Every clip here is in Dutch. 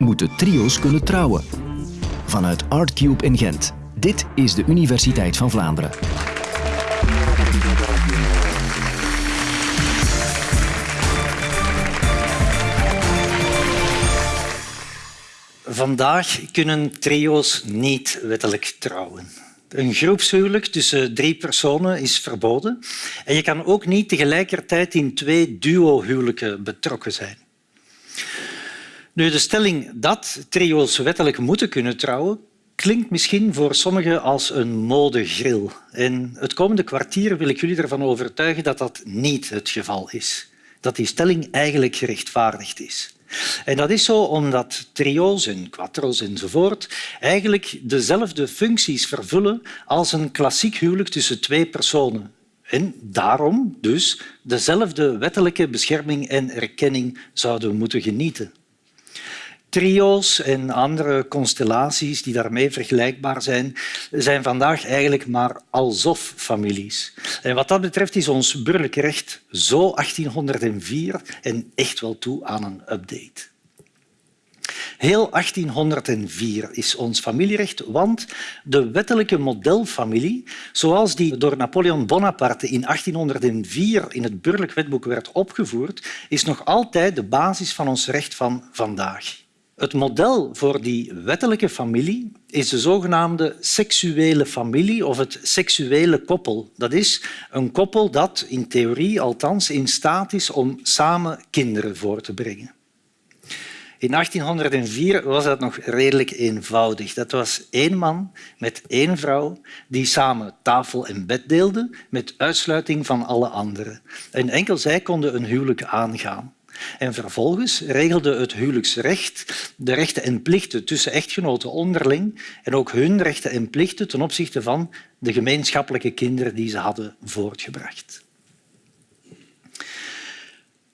moeten trio's kunnen trouwen. Vanuit Artcube in Gent. Dit is de Universiteit van Vlaanderen. Vandaag kunnen trio's niet wettelijk trouwen. Een groepshuwelijk tussen drie personen is verboden en je kan ook niet tegelijkertijd in twee duo-huwelijken betrokken zijn. Nu, de stelling dat trio's wettelijk moeten kunnen trouwen klinkt misschien voor sommigen als een modegril. En het komende kwartier wil ik jullie ervan overtuigen dat dat niet het geval is. Dat die stelling eigenlijk gerechtvaardigd is. En dat is zo omdat trio's en quattro's enzovoort eigenlijk dezelfde functies vervullen als een klassiek huwelijk tussen twee personen. En daarom dus dezelfde wettelijke bescherming en erkenning zouden moeten genieten. Trio's en andere constellaties die daarmee vergelijkbaar zijn, zijn vandaag eigenlijk maar alsof-families. En wat dat betreft is ons burgerlijk recht zo 1804 en echt wel toe aan een update. Heel 1804 is ons familierecht, want de wettelijke modelfamilie, zoals die door Napoleon Bonaparte in 1804 in het burgerlijk wetboek werd opgevoerd, is nog altijd de basis van ons recht van vandaag. Het model voor die wettelijke familie is de zogenaamde seksuele familie of het seksuele koppel. Dat is een koppel dat in theorie althans in staat is om samen kinderen voor te brengen. In 1804 was dat nog redelijk eenvoudig. Dat was één man met één vrouw die samen tafel en bed deelden met uitsluiting van alle anderen. En enkel zij konden een huwelijk aangaan. En vervolgens regelde het huwelijksrecht de rechten en plichten tussen echtgenoten onderling en ook hun rechten en plichten ten opzichte van de gemeenschappelijke kinderen die ze hadden voortgebracht.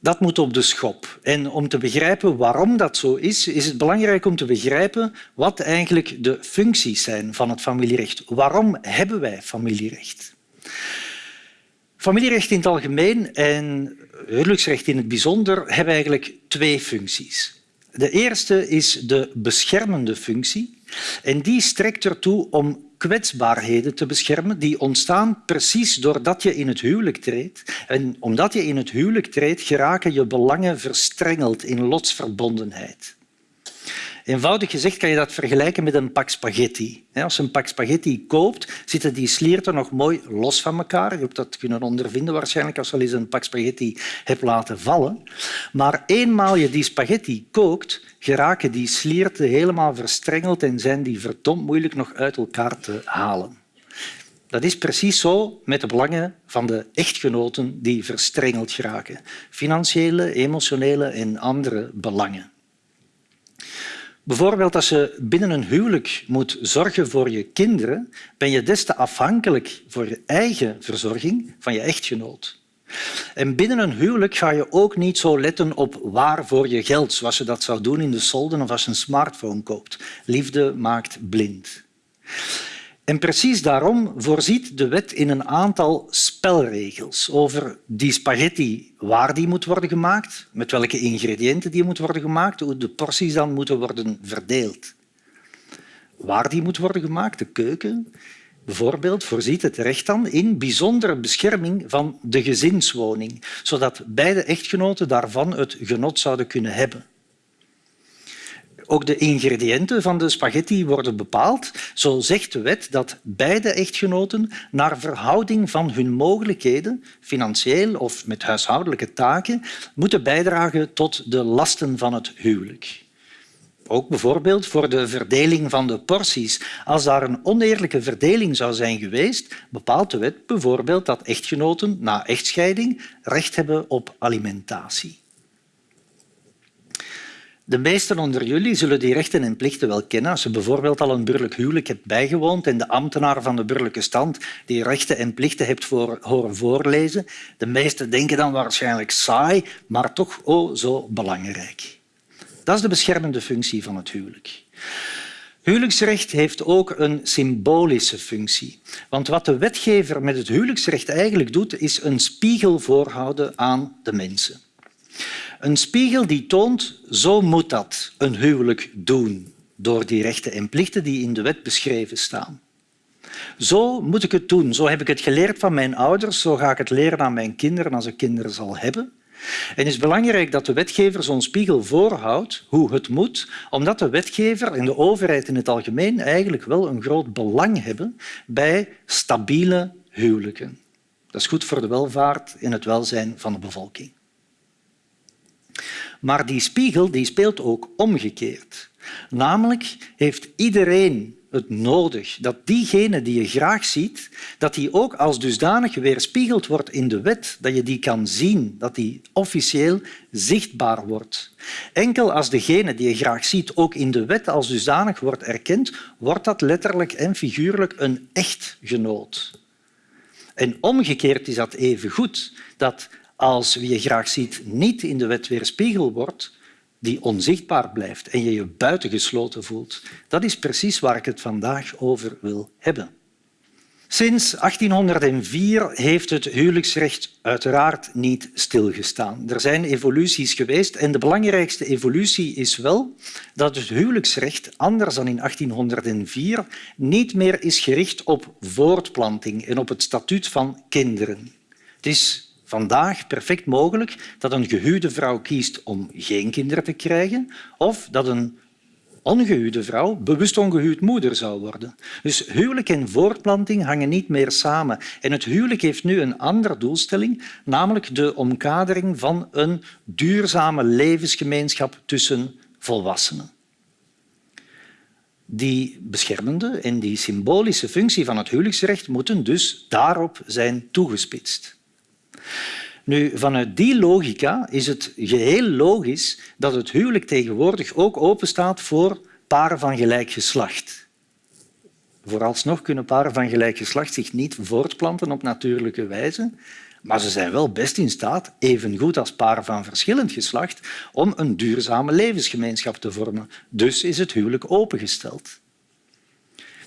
Dat moet op de schop. En om te begrijpen waarom dat zo is, is het belangrijk om te begrijpen wat eigenlijk de functies zijn van het familierecht. Waarom hebben wij familierecht? Familierecht in het algemeen en huwelijksrecht in het bijzonder hebben eigenlijk twee functies. De eerste is de beschermende functie en die strekt ertoe om kwetsbaarheden te beschermen die ontstaan precies doordat je in het huwelijk treedt. En omdat je in het huwelijk treedt, geraken je belangen verstrengeld in lotsverbondenheid. Eenvoudig gezegd kan je dat vergelijken met een pak spaghetti. Als je een pak spaghetti koopt, zitten die slierten nog mooi los van elkaar. Je hebt dat kunnen ondervinden waarschijnlijk als je eens een pak spaghetti hebt laten vallen. Maar eenmaal je die spaghetti kookt, geraken die slierten helemaal verstrengeld en zijn die verdomd moeilijk nog uit elkaar te halen. Dat is precies zo met de belangen van de echtgenoten die verstrengeld geraken. Financiële, emotionele en andere belangen. Bijvoorbeeld als je binnen een huwelijk moet zorgen voor je kinderen, ben je des te afhankelijk voor je eigen verzorging van je echtgenoot. En binnen een huwelijk ga je ook niet zo letten op waarvoor je geld, zoals je dat zou doen in de solden of als je een smartphone koopt. Liefde maakt blind. En precies daarom voorziet de wet in een aantal spelregels over die spaghetti, waar die moet worden gemaakt, met welke ingrediënten die moet worden gemaakt, hoe de porties dan moeten worden verdeeld. Waar die moet worden gemaakt, de keuken, bijvoorbeeld, voorziet het recht dan in bijzondere bescherming van de gezinswoning, zodat beide echtgenoten daarvan het genot zouden kunnen hebben. Ook de ingrediënten van de spaghetti worden bepaald. Zo zegt de wet dat beide echtgenoten naar verhouding van hun mogelijkheden, financieel of met huishoudelijke taken, moeten bijdragen tot de lasten van het huwelijk. Ook bijvoorbeeld voor de verdeling van de porties. Als daar een oneerlijke verdeling zou zijn geweest, bepaalt de wet bijvoorbeeld dat echtgenoten na echtscheiding recht hebben op alimentatie. De meesten onder jullie zullen die rechten en plichten wel kennen. Als je bijvoorbeeld al een burgerlijk huwelijk hebt bijgewoond en de ambtenaar van de burgerlijke stand die rechten en plichten hebt voor, horen voorlezen. De meesten denken dan waarschijnlijk saai, maar toch oh zo belangrijk. Dat is de beschermende functie van het huwelijk. Huwelijksrecht heeft ook een symbolische functie. Want wat de wetgever met het huwelijksrecht eigenlijk doet, is een spiegel voorhouden aan de mensen. Een spiegel die toont, zo moet dat een huwelijk doen, door die rechten en plichten die in de wet beschreven staan. Zo moet ik het doen. Zo heb ik het geleerd van mijn ouders. Zo ga ik het leren aan mijn kinderen als ik kinderen zal hebben. En het is belangrijk dat de wetgever zo'n spiegel voorhoudt hoe het moet, omdat de wetgever en de overheid in het algemeen eigenlijk wel een groot belang hebben bij stabiele huwelijken. Dat is goed voor de welvaart en het welzijn van de bevolking. Maar die spiegel die speelt ook omgekeerd. Namelijk heeft iedereen het nodig dat diegene die je graag ziet, dat die ook als dusdanig weerspiegeld wordt in de wet, dat je die kan zien, dat die officieel zichtbaar wordt. Enkel als degene die je graag ziet ook in de wet als dusdanig wordt erkend, wordt dat letterlijk en figuurlijk een echtgenoot. En omgekeerd is dat even goed, dat als wie je graag ziet niet in de wet weerspiegeld wordt, die onzichtbaar blijft en je je buitengesloten voelt. Dat is precies waar ik het vandaag over wil hebben. Sinds 1804 heeft het huwelijksrecht uiteraard niet stilgestaan. Er zijn evoluties geweest en de belangrijkste evolutie is wel dat het huwelijksrecht, anders dan in 1804, niet meer is gericht op voortplanting en op het statuut van kinderen. Het is vandaag perfect mogelijk dat een gehuwde vrouw kiest om geen kinderen te krijgen of dat een ongehuwde vrouw bewust ongehuwd moeder zou worden. Dus huwelijk en voortplanting hangen niet meer samen. En het huwelijk heeft nu een andere doelstelling, namelijk de omkadering van een duurzame levensgemeenschap tussen volwassenen. Die beschermende en die symbolische functie van het huwelijksrecht moeten dus daarop zijn toegespitst. Nu, vanuit die logica is het geheel logisch dat het huwelijk tegenwoordig ook openstaat voor paren van gelijk geslacht. Vooralsnog kunnen paren van gelijk geslacht zich niet voortplanten op natuurlijke wijze, maar ze zijn wel best in staat, evengoed als paren van verschillend geslacht, om een duurzame levensgemeenschap te vormen. Dus is het huwelijk opengesteld.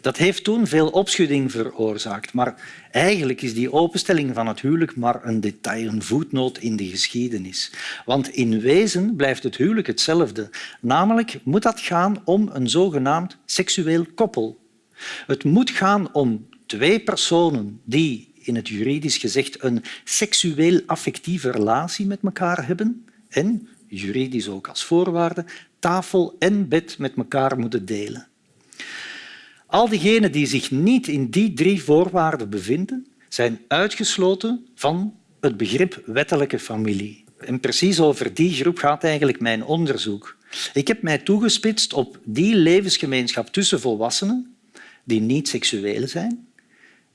Dat heeft toen veel opschudding veroorzaakt, maar eigenlijk is die openstelling van het huwelijk maar een detail, een voetnoot in de geschiedenis. Want in wezen blijft het huwelijk hetzelfde. Namelijk moet dat gaan om een zogenaamd seksueel koppel. Het moet gaan om twee personen die in het juridisch gezegd een seksueel-affectieve relatie met elkaar hebben en, juridisch ook als voorwaarde, tafel en bed met elkaar moeten delen. Al diegenen die zich niet in die drie voorwaarden bevinden, zijn uitgesloten van het begrip wettelijke familie. En precies over die groep gaat eigenlijk mijn onderzoek. Ik heb mij toegespitst op die levensgemeenschap tussen volwassenen die niet seksueel zijn,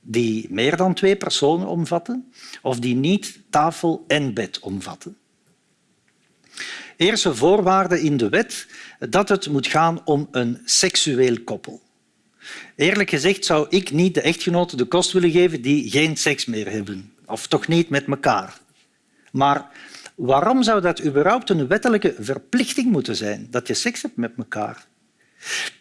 die meer dan twee personen omvatten of die niet tafel en bed omvatten. Eerste voorwaarde in de wet dat het moet gaan om een seksueel koppel. Eerlijk gezegd zou ik niet de echtgenoten de kost willen geven die geen seks meer hebben. Of toch niet met elkaar. Maar waarom zou dat überhaupt een wettelijke verplichting moeten zijn, dat je seks hebt met elkaar?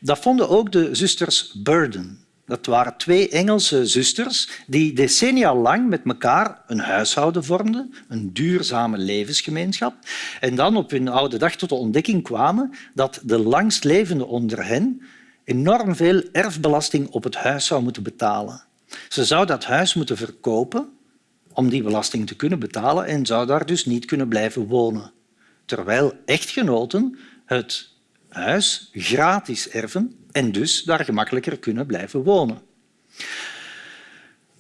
Dat vonden ook de zusters Burden. Dat waren twee Engelse zusters die decennia lang met elkaar een huishouden vormden, een duurzame levensgemeenschap, en dan op hun oude dag tot de ontdekking kwamen dat de langstlevende onder hen enorm veel erfbelasting op het huis zou moeten betalen. Ze zou dat huis moeten verkopen om die belasting te kunnen betalen en zou daar dus niet kunnen blijven wonen. Terwijl echtgenoten het huis gratis erven en dus daar gemakkelijker kunnen blijven wonen.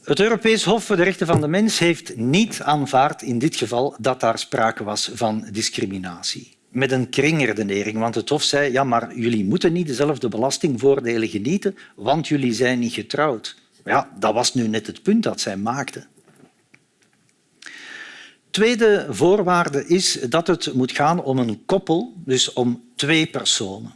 Het Europees Hof voor de Rechten van de Mens heeft niet aanvaard in dit geval dat daar sprake was van discriminatie met een kringredenering. Want het Hof zei ja, maar jullie moeten niet dezelfde belastingvoordelen genieten, want jullie zijn niet getrouwd. Ja, dat was nu net het punt dat zij maakte. Tweede voorwaarde is dat het moet gaan om een koppel, dus om twee personen.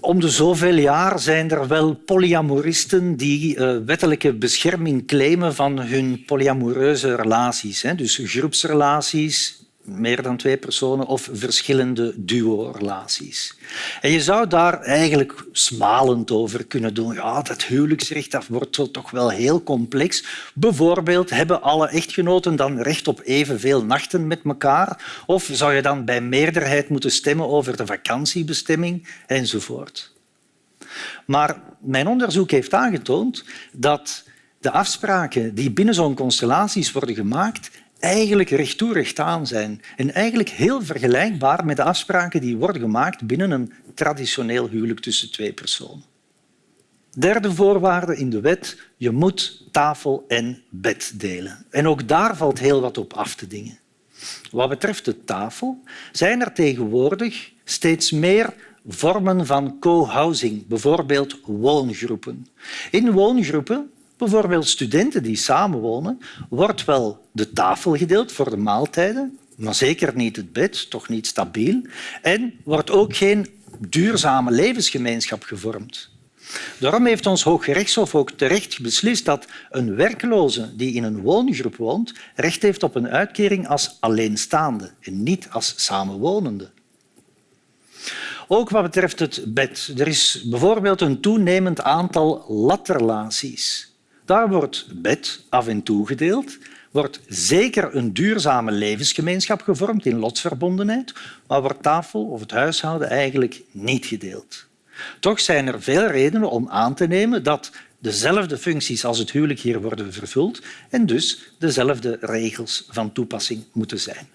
Om de zoveel jaar zijn er wel polyamoristen die uh, wettelijke bescherming claimen van hun polyamoreuze relaties. Dus groepsrelaties, meer dan twee personen of verschillende duo-relaties. En je zou daar eigenlijk smalend over kunnen doen. Ja, dat huwelijksrecht wordt toch wel heel complex. Bijvoorbeeld, hebben alle echtgenoten dan recht op evenveel nachten met elkaar? Of zou je dan bij meerderheid moeten stemmen over de vakantiebestemming enzovoort? Maar mijn onderzoek heeft aangetoond dat de afspraken die binnen zo'n constellaties worden gemaakt eigenlijk recht toe recht aan zijn en eigenlijk heel vergelijkbaar met de afspraken die worden gemaakt binnen een traditioneel huwelijk tussen twee personen. Derde voorwaarde in de wet, je moet tafel en bed delen. En ook daar valt heel wat op af te dingen. Wat betreft de tafel zijn er tegenwoordig steeds meer vormen van co-housing, bijvoorbeeld woongroepen. In woongroepen bijvoorbeeld studenten die samenwonen, wordt wel de tafel gedeeld voor de maaltijden, maar zeker niet het bed, toch niet stabiel. En wordt ook geen duurzame levensgemeenschap gevormd. Daarom heeft ons Hooggerechtshof ook terecht beslist dat een werkloze die in een woongroep woont recht heeft op een uitkering als alleenstaande en niet als samenwonende. Ook wat betreft het bed. Er is bijvoorbeeld een toenemend aantal latrelaties. Daar wordt bed af en toe gedeeld, wordt zeker een duurzame levensgemeenschap gevormd in lotsverbondenheid, maar wordt tafel of het huishouden eigenlijk niet gedeeld. Toch zijn er veel redenen om aan te nemen dat dezelfde functies als het huwelijk hier worden vervuld en dus dezelfde regels van toepassing moeten zijn.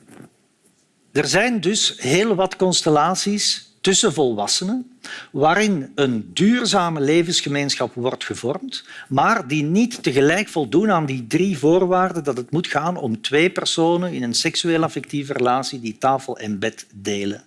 Er zijn dus heel wat constellaties tussen volwassenen, waarin een duurzame levensgemeenschap wordt gevormd, maar die niet tegelijk voldoen aan die drie voorwaarden dat het moet gaan om twee personen in een seksueel affectieve relatie die tafel en bed delen.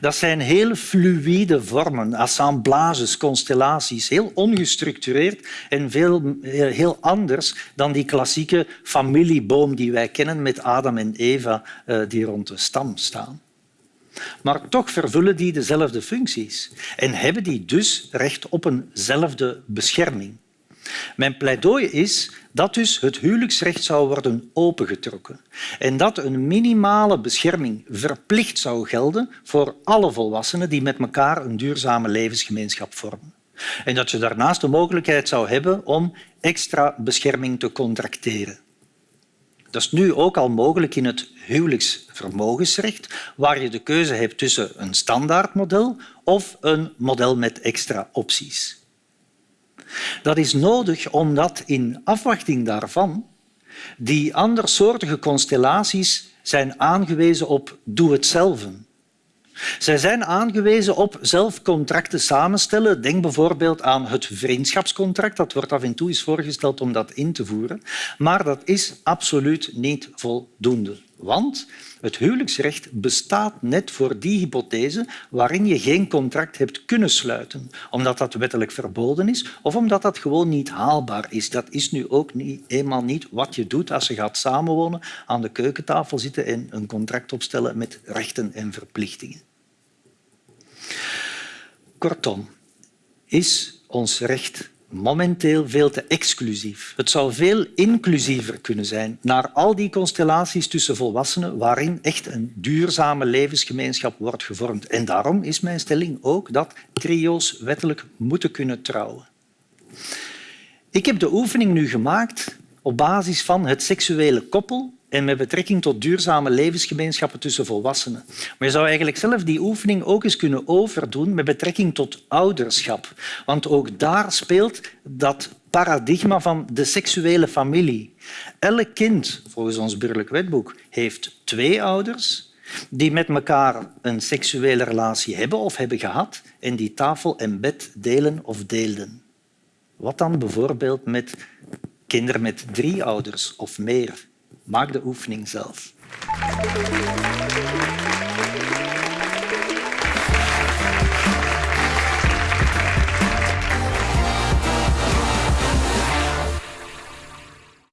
Dat zijn heel fluïde vormen, assemblages, constellaties, heel ongestructureerd en veel, heel anders dan die klassieke familieboom die wij kennen met Adam en Eva eh, die rond de stam staan. Maar toch vervullen die dezelfde functies en hebben die dus recht op eenzelfde bescherming. Mijn pleidooi is dat dus het huwelijksrecht zou worden opengetrokken en dat een minimale bescherming verplicht zou gelden voor alle volwassenen die met elkaar een duurzame levensgemeenschap vormen. En dat je daarnaast de mogelijkheid zou hebben om extra bescherming te contracteren. Dat is nu ook al mogelijk in het huwelijksvermogensrecht, waar je de keuze hebt tussen een standaardmodel of een model met extra opties. Dat is nodig omdat in afwachting daarvan die andersoortige constellaties zijn aangewezen op doe-het-zelven. Zij zijn aangewezen op zelf contracten samenstellen. Denk bijvoorbeeld aan het vriendschapscontract. Dat wordt af en toe eens voorgesteld om dat in te voeren. Maar dat is absoluut niet voldoende. Want het huwelijksrecht bestaat net voor die hypothese waarin je geen contract hebt kunnen sluiten, omdat dat wettelijk verboden is of omdat dat gewoon niet haalbaar is. Dat is nu ook niet, eenmaal niet wat je doet als je gaat samenwonen, aan de keukentafel zitten en een contract opstellen met rechten en verplichtingen. Kortom, is ons recht momenteel veel te exclusief. Het zou veel inclusiever kunnen zijn naar al die constellaties tussen volwassenen waarin echt een duurzame levensgemeenschap wordt gevormd. En daarom is mijn stelling ook dat trio's wettelijk moeten kunnen trouwen. Ik heb de oefening nu gemaakt op basis van het seksuele koppel en met betrekking tot duurzame levensgemeenschappen tussen volwassenen. Maar je zou eigenlijk zelf die oefening ook eens kunnen overdoen met betrekking tot ouderschap. Want ook daar speelt dat paradigma van de seksuele familie. Elk kind, volgens ons burgerlijk wetboek, heeft twee ouders die met elkaar een seksuele relatie hebben of hebben gehad en die tafel en bed delen of deelden. Wat dan bijvoorbeeld met kinderen met drie ouders of meer? Maak de oefening zelf.